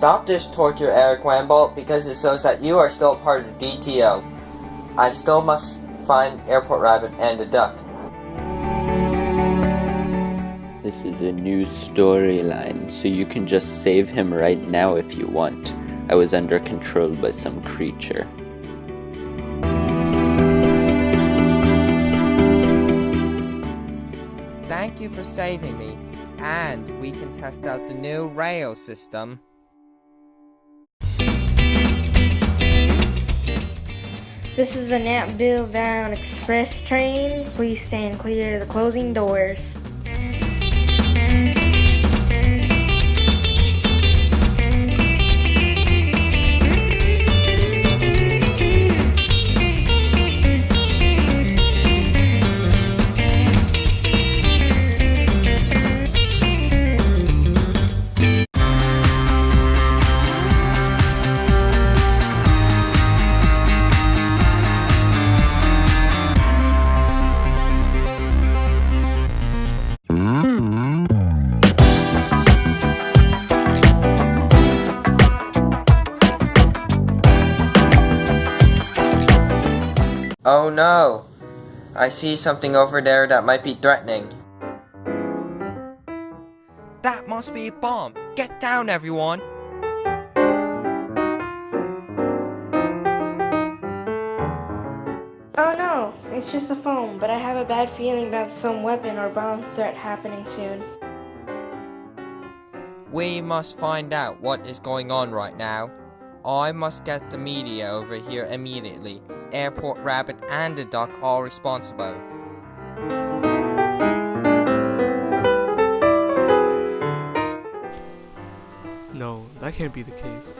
Stop this torture, Eric Wamble, because it shows that you are still part of the DTO. I still must find Airport Rabbit and the duck. This is a new storyline, so you can just save him right now if you want. I was under control by some creature. Thank you for saving me, and we can test out the new rail system. This is the Napville Bound Express train. Please stand clear of the closing doors. Oh no! I see something over there that might be threatening. That must be a bomb. Get down, everyone. Oh no, it's just a phone, but I have a bad feeling about some weapon or bomb threat happening soon. We must find out what is going on right now. I must get the media over here immediately. Airport Rabbit and the Duck are responsible. No, that can't be the case.